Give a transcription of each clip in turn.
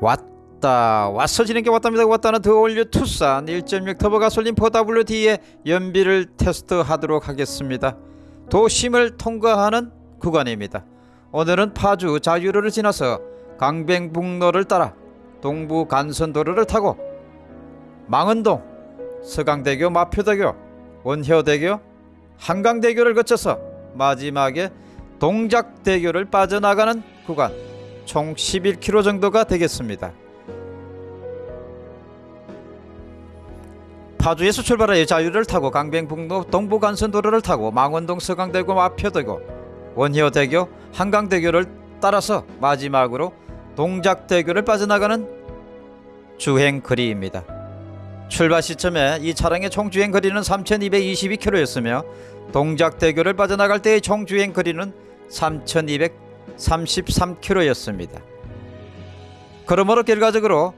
왔다. 왔어 지는 게 왔답니다. 왔다는 더 올려 투싼 1.6 터보 가솔린 4WD의 연비를 테스트하도록 하겠습니다. 도심을 통과하는 구간입니다. 오늘은 파주 자유로를 지나서 강변북로를 따라 동부 간선도로를 타고 망원동 서강대교 마표대교 원효대교 한강대교를 거쳐서 마지막에 동작대교를 빠져나가는 구간 총 11km 정도가 되겠습니다. 파주에서 출발하여 자유를 타고 강변북로 동부간선도로를 타고 망원동 서강대교 마표대교 원효대교 한강대교를 따라서 마지막으로 동작대교를 빠져나가는 주행거리입니다. 출발 시점에 이 차량의 총 주행 거리는 3222km였으며 동작대교를 빠져나갈 때의 총 주행 거리는 3233km였습니다. 그러므로 결과적으로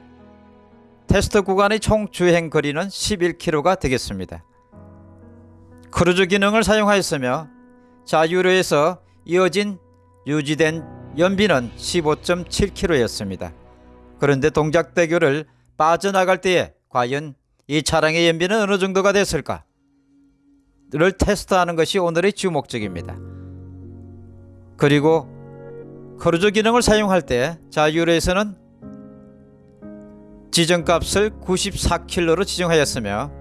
테스트 구간의 총 주행 거리는 11km가 되겠습니다. 크루즈 기능을 사용하였으며 자유로에서 이어진 유지된 연비는 15.7km였습니다. 그런데 동작대교를 빠져나갈 때에 과연 이 차량의 연비는 어느 정도가 됐을까? 를 테스트하는 것이 오늘의 주목적입니다. 그리고 크루즈 기능을 사용할 때 자유로에서는 지정값을 94km로 지정하였으며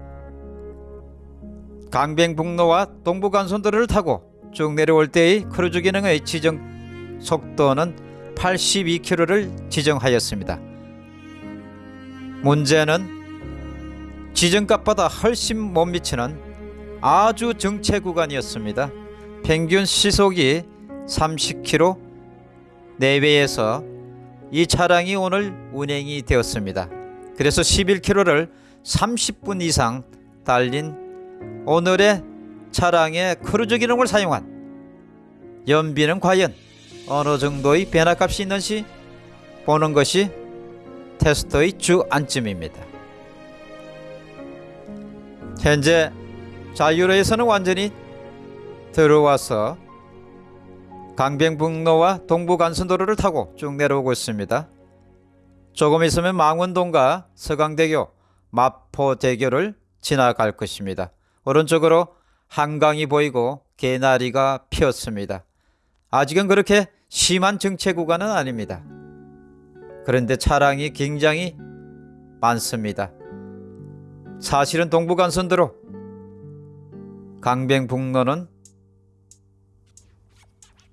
강변북로와 동부간선도로를 타고 쭉 내려올 때의 크루즈 기능의 지정 속도는 82km를 지정하였습니다. 문제는 지정값보다 훨씬 못 미치는 아주 정체 구간이었습니다. 평균 시속이 30km 내외에서 이 차량이 오늘 운행이 되었습니다. 그래서 11km를 30분 이상 달린 오늘의 차량의 크루즈 기능을 사용한 연비는 과연 어느 정도의 변화값이 있는지 보는 것이 테스트의 주안점입니다. 현재 자유로에서는 완전히 들어와서 강변북로와 동부간선도로를 타고 쭉 내려오고 있습니다. 조금 있으면 망원동과 서강대교, 마포대교를 지나갈 것입니다. 오른쪽으로 한강이 보이고 개나리가 피었습니다. 아직은 그렇게 심한 정체 구간은 아닙니다. 그런데 차량이 굉장히 많습니다. 사실은 동부간선도로 강변북로는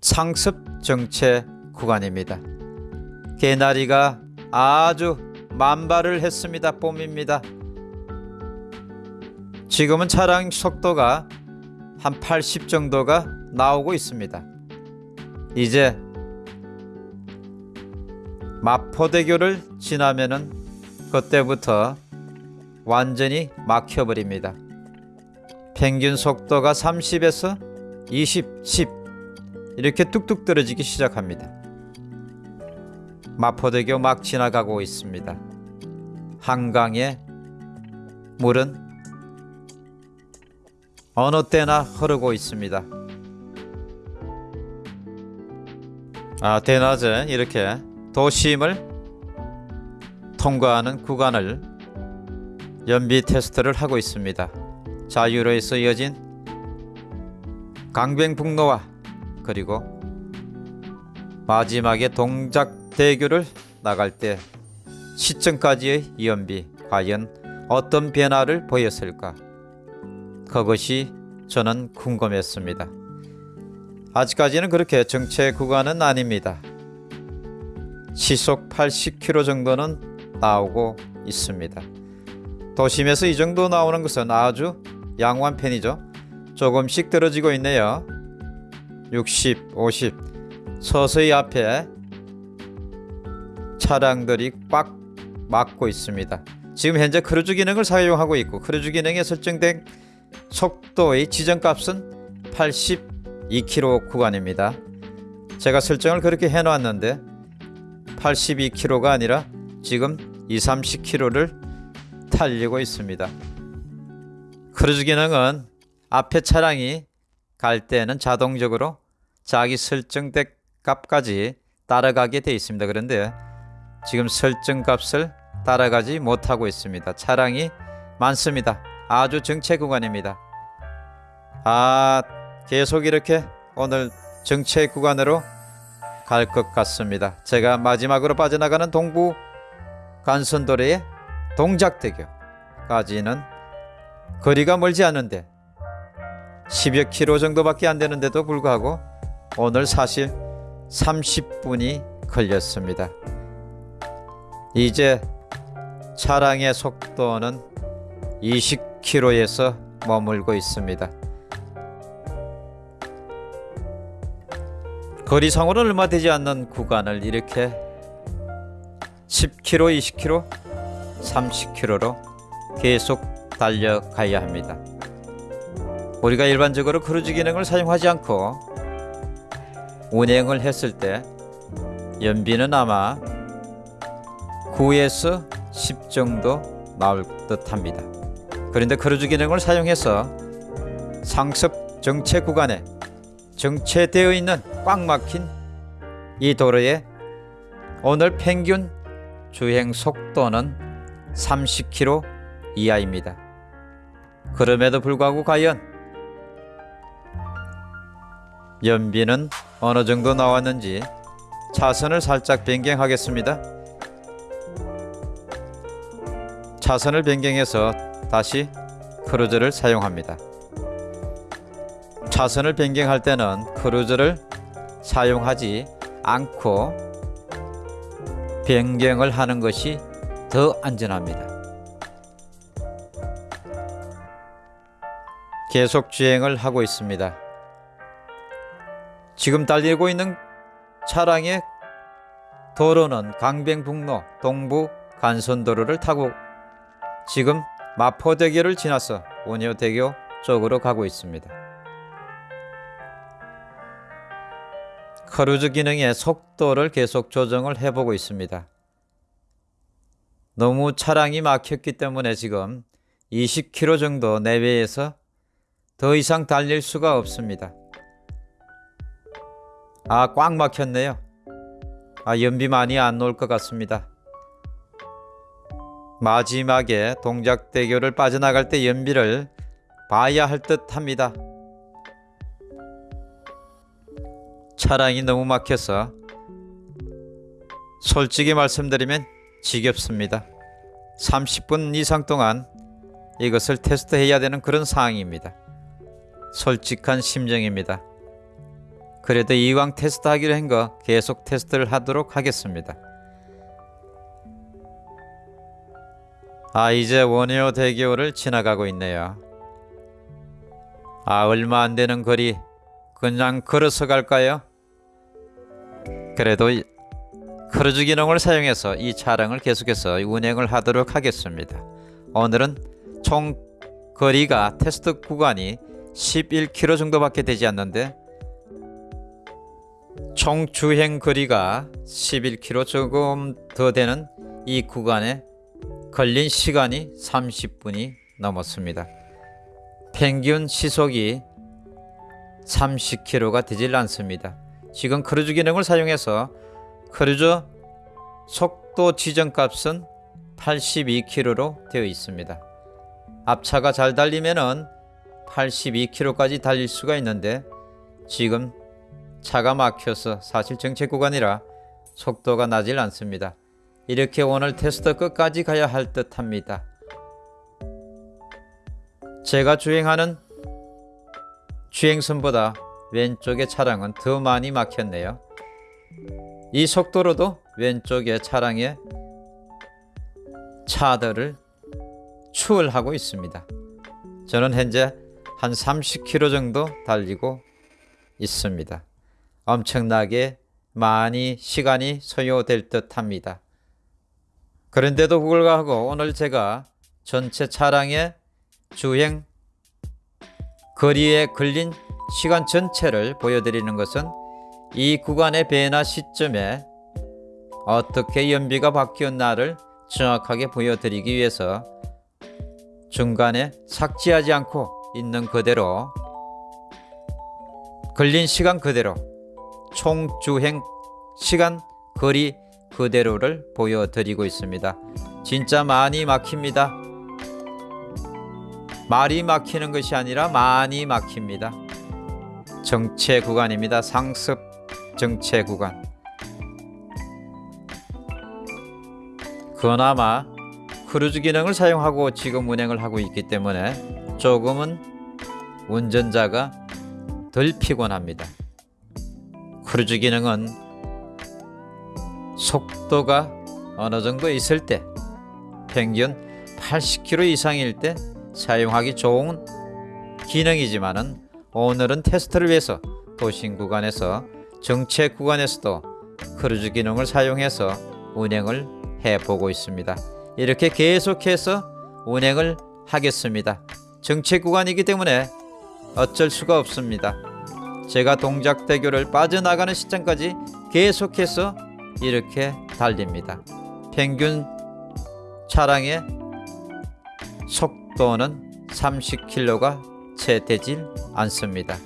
상습 정체 구간입니다. 개나리가 아주 만발을 했습니다. 봄입니다. 지금은 차량 속도가 한 80 정도가 나오고 있습니다. 이제 마포대교를 지나면은 그때부터 완전히 막혀버립니다. 평균 속도가 30에서 20, 10 이렇게 뚝뚝 떨어지기 시작합니다. 마포대교 막 지나가고 있습니다. 한강의 물은 어느 때나 흐르고 있습니다. 아, 대낮에 이렇게 도심을 통과하는 구간을 연비 테스트를 하고 있습니다. 자유로에서 이어진 강변북로와 그리고 마지막에 동작 대교를 나갈 때 시점까지의 연비 과연 어떤 변화를 보였을까? 그것이 저는 궁금했습니다. 아직까지는 그렇게 정체 구간은 아닙니다. 시속 80km 정도는 나오고 있습니다. 도심에서 이 정도 나오는 것은 아주 양호한 편이죠. 조금씩 떨어지고 있네요. 60, 50 서서히 앞에 차량들이 꽉 막고 있습니다. 지금 현재 크루즈 기능을 사용하고 있고 크루즈 기능에 설정된 속도의 지정값은 82km 구간입니다. 제가 설정을 그렇게 해놓았는데 82km가 아니라 지금 2, 30km를 달리고 있습니다. 크루즈 기능은 앞에 차량이 갈 때는 자동적으로 자기 설정된 값까지 따라가게 되어 있습니다. 그런데 지금 설정 값을 따라가지 못하고 있습니다. 차량이 많습니다. 아주 정체 구간입니다. 아 계속 이렇게 오늘 정체 구간으로 갈 것 같습니다. 제가 마지막으로 빠져나가는 동부 간선도로의 동작대교까지는 거리가 멀지 않은데 10여 킬로 정도밖에 안 되는데도 불구하고 오늘 사실 30분이 걸렸습니다. 이제 차량의 속도는 20km에서 머물고 있습니다. 거리상으로는 얼마 되지 않는 구간을 이렇게 10km, 20km, 30km로 계속 달려가야 합니다. 우리가 일반적으로 크루즈 기능을 사용하지 않고 운행을 했을 때 연비는 아마 9에서 10 정도 나올 듯 합니다. 그런데 크루즈 기능을 사용해서 상습 정체 구간에 정체되어 있는 꽉 막힌 이 도로에 오늘 평균 주행 속도는 30km 이하입니다. 그럼에도 불구하고 과연 연비는 어느 정도 나왔는지 차선을 살짝 변경하겠습니다. 차선을 변경해서 다시 크루즈를 사용합니다. 차선을 변경할 때는 크루즈를 사용하지 않고 변경을 하는 것이 더 안전합니다. 계속 주행을 하고 있습니다. 지금 달리고 있는 차량의 도로는 강변북로 동부 간선도로를 타고 지금 마포대교를 지나서 원효대교 쪽으로 가고 있습니다. 크루즈 기능의 속도를 계속 조정을 해보고 있습니다. 너무 차량이 막혔기 때문에 지금 20km 정도 내외에서 더 이상 달릴 수가 없습니다. 아, 꽉 막혔네요. 아, 연비 많이 안 나올 것 같습니다. 마지막에 동작대교를 빠져나갈 때 연비를 봐야 할 듯 합니다. 차량이 너무 막혀서 솔직히 말씀드리면 지겹습니다. 30분 이상 동안 이것을 테스트해야 되는 그런 상황입니다. 솔직한 심정입니다. 그래도 이왕 테스트하기로 한 거 계속 테스트를 하도록 하겠습니다. 아 이제 원효 대교를 지나가고 있네요. 아 얼마 안 되는 거리 그냥 걸어서 갈까요? 그래도 크루즈 기능을 사용해서 이 차량을 계속해서 운행을 하도록 하겠습니다. 오늘은 총 거리가 테스트 구간이 11km 정도밖에 되지 않는데 총 주행 거리가 11km 조금 더 되는 이 구간에 걸린 시간이 30분이 넘었습니다. 평균 시속이 30km가 되질 않습니다. 지금 크루즈 기능을 사용해서 크루즈 속도 지정값은 82km로 되어 있습니다. 앞차가 잘 달리면 은 82km까지 달릴 수가 있는데 지금 차가 막혀서 사실 정체 구간이라 속도가 나질 않습니다. 이렇게 오늘 테스트 끝까지 가야 할 듯 합니다. 제가 주행하는 주행선보다 왼쪽의 차량은 더 많이 막혔네요. 이 속도로도 왼쪽의 차량의 차들을 추월하고 있습니다. 저는 현재 한 30km 정도 달리고 있습니다. 엄청나게 많이 시간이 소요될 듯 합니다. 그런데도 불구하고 오늘 제가 전체 차량의 주행 거리에 걸린 시간 전체를 보여드리는 것은 이 구간의 변화 시점에 어떻게 연비가 바뀌었나를 정확하게 보여드리기 위해서 중간에 삭제하지 않고 있는 그대로 걸린 시간 그대로 총 주행 시간 거리 그대로를 보여드리고 있습니다. 진짜 많이 막힙니다. 말이 막히는 것이 아니라 많이 막힙니다. 정체 구간입니다. 상습 정체 구간. 그나마 크루즈 기능을 사용하고 지금 운행을 하고 있기 때문에 조금은 운전자가 덜 피곤합니다. 크루즈 기능은 속도가 어느 정도 있을 때 평균 80km 이상일 때 사용하기 좋은 기능이지만 은 오늘은 테스트를 위해서 도심 구간에서 정체 구간에서도 크루즈 기능을 사용해서 운행을 해보고 있습니다. 이렇게 계속해서 운행을 하겠습니다. 정체 구간이기 때문에 어쩔 수가 없습니다. 제가 동작대교를 빠져나가는 시점까지 계속해서 이렇게 달립니다. 평균 차량의 속도는 30km가 채 되질 않습니다.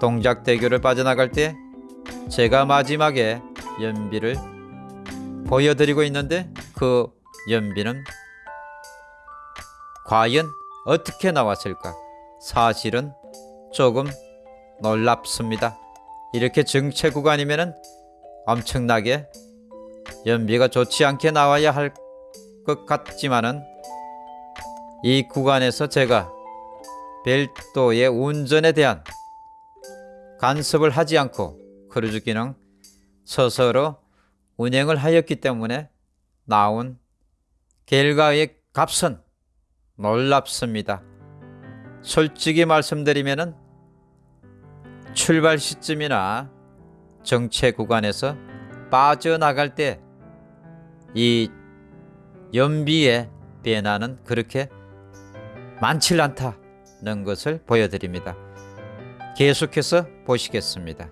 동작대교를 빠져나갈 때 제가 마지막에 연비를 보여드리고 있는데 그 연비는 과연 어떻게 나왔을까? 사실은 조금 놀랍습니다. 이렇게 정체 구간이면은 엄청나게 연비가 좋지 않게 나와야 할 것 같지만은 이 구간에서 제가 별도의 운전에 대한 간섭을 하지 않고 크루즈 기능 스스로 운행을 하였기 때문에 나온 결과의 값은 놀랍습니다. 솔직히 말씀드리면은 출발 시점이나 정체 구간에서 빠져나갈 때 이 연비의 변화는 그렇게 많지 않다는 것을 보여드립니다. 계속해서 보시겠습니다.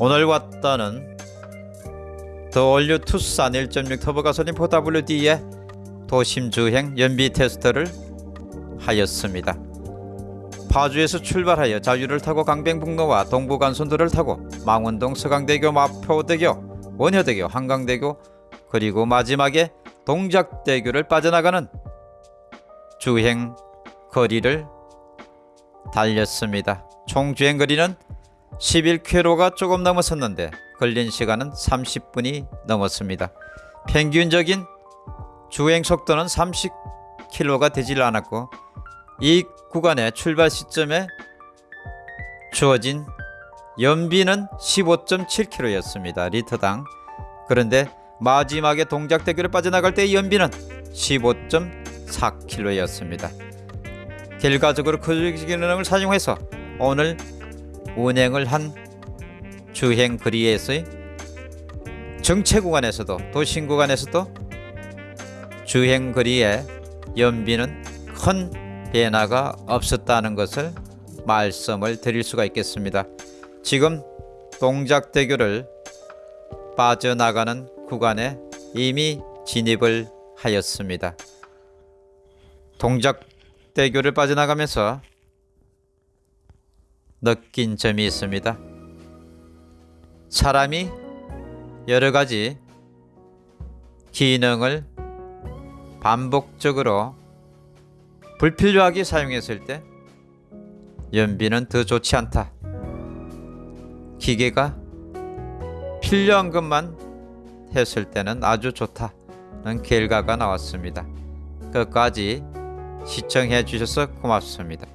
오늘 왔다는 The All New 투싼 1.6 터보 가솔린 4WD의 도심 주행 연비 테스트를 하였습니다. 파주에서 출발하여 자유로를 타고 강변북로와 동부간선도로를 타고 망원동 서강대교 마포대교 원효대교 한강대교 그리고 마지막에 동작대교를 빠져나가는 주행 거리를 달렸습니다. 총 주행 거리는 11km가 조금 넘었었는데 걸린 시간은 30분이 넘었습니다. 평균적인 주행 속도는 30km가 되질 않았고 이 구간의 출발 시점에 주어진 연비는 15.7km였습니다. 리터당. 그런데 마지막에 동작대교를 빠져나갈 때의 연비는 15.4km였습니다. 결과적으로 그 기능을 사용해서 오늘 운행을 한 주행 거리에서의 정체 구간에서도 도심 구간에서도 주행 거리의 연비는 큰 변화가 없었다는 것을 말씀을 드릴 수가 있겠습니다. 지금 동작대교를 빠져나가는 구간에 이미 진입을 하였습니다. 동작대교를 빠져나가면서 느낀 점이 있습니다. 사람이 여러 가지 기능을 반복적으로 불필요하게 사용했을 때 연비는 더 좋지 않다. 기계가 필요한 것만 했을 때는 아주 좋다는 결과가 나왔습니다. 끝까지 시청해 주셔서 고맙습니다.